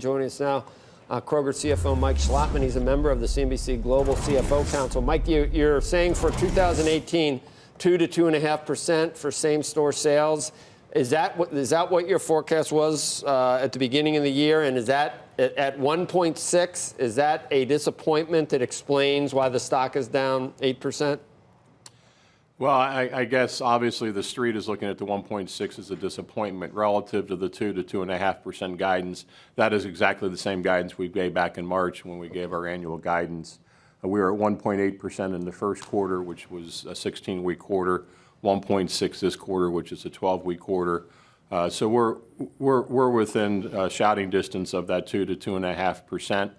Joining us now, uh, Kroger CFO Mike Schlotman. He's a member of the CNBC Global CFO Council. Mike, you, you're saying for 2018, two to two and a half percent for same-store sales. Is that what is that what your forecast was uh, at the beginning of the year? And is that at, at 1.6? Is that a disappointment that explains why the stock is down eight percent? Well, I, I, guess obviously the street is looking at the 1.6 as a disappointment relative to the 2 to 2.5 percent guidance. That is exactly the same guidance we gave back in March when we gave our annual guidance. Uh, we were at 1.8 percent in the first quarter, which was a 16-week quarter. 1.6 this quarter, which is a 12-week quarter. Uh, so we're we're we're within uh, shouting distance of that 2 to 2.5 percent.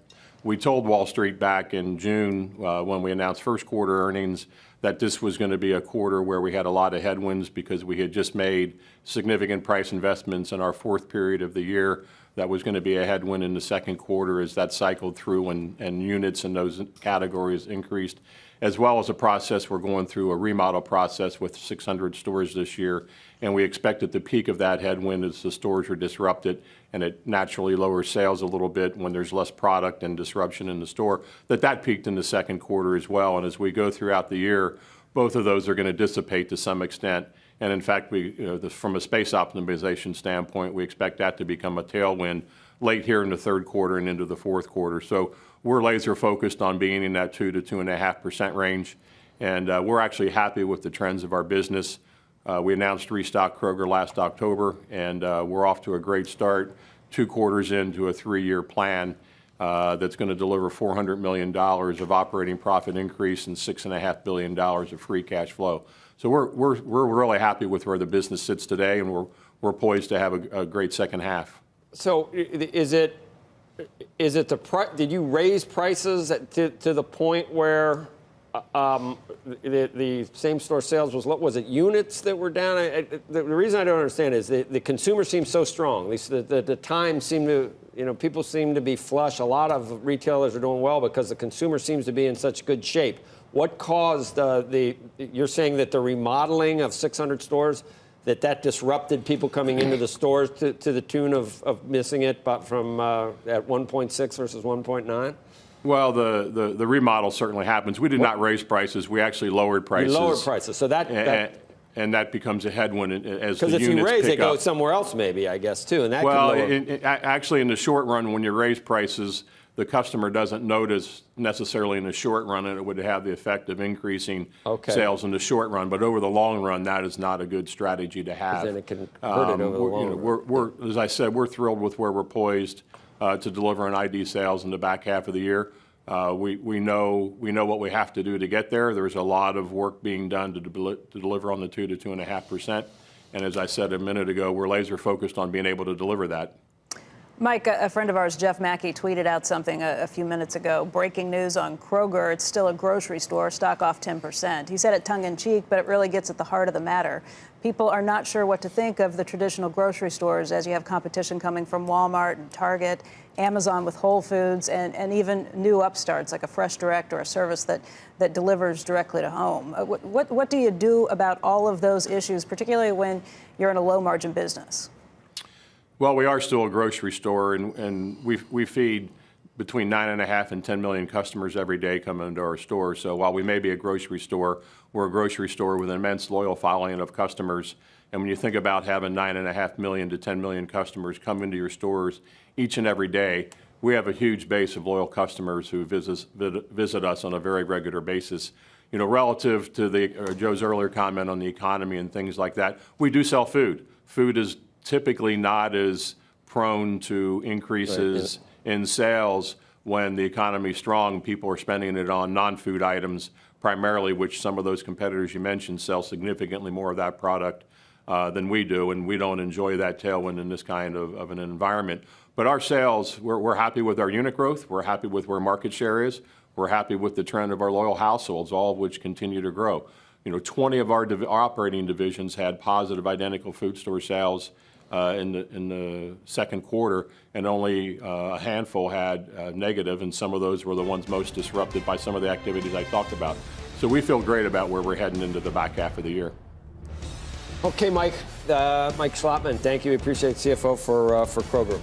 We told Wall Street back in June uh, when we announced first quarter earnings that this was going to be a quarter where we had a lot of headwinds because we had just made significant price investments in our fourth period of the year. That was going to be a headwind in the second quarter as that cycled through and, and units in those categories increased as well as a process. We're going through a remodel process with 600 stores this year, and we expect at the peak of that headwind as the stores are disrupted and it naturally lowers sales a little bit when there's less product and disruption in the store, that that peaked in the second quarter as well. And as we go throughout the year, both of those are going to dissipate to some extent. And in fact, we, you know, the, from a space optimization standpoint, we expect that to become a tailwind late here in the third quarter and into the fourth quarter. So we're laser focused on being in that two to two and a half percent range, and uh, we're actually happy with the trends of our business. Uh, we announced Restock Kroger last October, and uh, we're off to a great start. Two quarters into a three-year plan uh, that's going to deliver $400 million of operating profit increase and $6.5 billion of free cash flow. So we're, we're, we're really happy with where the business sits today, and we're, we're poised to have a, a great second half. So is it is it the price? Did you raise prices to, to the point where uh, um, the, the, same store sales was was it units that were down? I, I, the reason I don't understand is the, the consumer seems so strong. The, the, the time seemed to you know people seem to be flush. A lot of retailers are doing well because the consumer seems to be in such good shape. What caused uh, the? You're saying that the remodeling of 600 stores that that disrupted people coming into the stores to, to the tune of, of missing it, but from uh, at 1.6 versus 1.9? Well, the, the, the, remodel certainly happens. We did what? not raise prices. We actually lowered prices. You lowered prices. So that, and, that and that becomes a headwind as the units if you raise, they go somewhere else, maybe I guess too, and that well, in, in, actually, in the short run, when you raise prices, the customer doesn't notice necessarily in the short run, and it would have the effect of increasing okay. sales in the short run. But over the long run, that is not a good strategy to have. Then it can hurt um, it over the long you know, we're, we're, as I said, we're thrilled with where we're poised uh, to deliver on ID sales in the back half of the year. Uh, we, we, know, we know what we have to do to get there. There's a lot of work being done to, de to deliver on the 2 to 2.5 percent. And as I said a minute ago, we're laser focused on being able to deliver that. Mike, a friend of ours, Jeff Macke, tweeted out something a, a, few minutes ago. Breaking news on Kroger. It's still a grocery store, stock off 10%. He said it tongue in cheek, but it really gets at the heart of the matter. People are not sure what to think of the traditional grocery stores as you have competition coming from Walmart and Target, Amazon with Whole Foods, and, and even new upstarts like a Fresh Direct or a service that, that delivers directly to home. Uh, what, what, what do you do about all of those issues, particularly when you're in a low margin business? Well, we are still a grocery store, and, and we, we feed between nine and a half and 10 million customers every day coming into our store. So while we may be a grocery store, we're a grocery store with an immense loyal following of customers. And when you think about having nine and a half million to 10 million customers come into your stores each and every day, we have a huge base of loyal customers who visit, visit us on a very regular basis. You know, relative to the, uh, Joe's earlier comment on the economy and things like that, we do sell food. Food is typically not as prone to increases right, yeah. in sales when the economy is strong. People are spending it on non-food items primarily, which some of those competitors you mentioned sell significantly more of that product uh, than we do, and we don't enjoy that tailwind in this kind of, of an environment. But our sales, we're, we're happy with our unit growth. We're happy with where market share is. We're happy with the trend of our loyal households, all of which continue to grow. You know, 20 of our, div our operating divisions had positive identical food store sales uh, in, the, in the second quarter, and only uh, a handful had uh, negative, and some of those were the ones most disrupted by some of the activities I talked about. So we feel great about where we're heading into the back half of the year. Okay, Mike. Uh, Mike Schlotman, thank you. We appreciate CFO for, uh, for Kroger.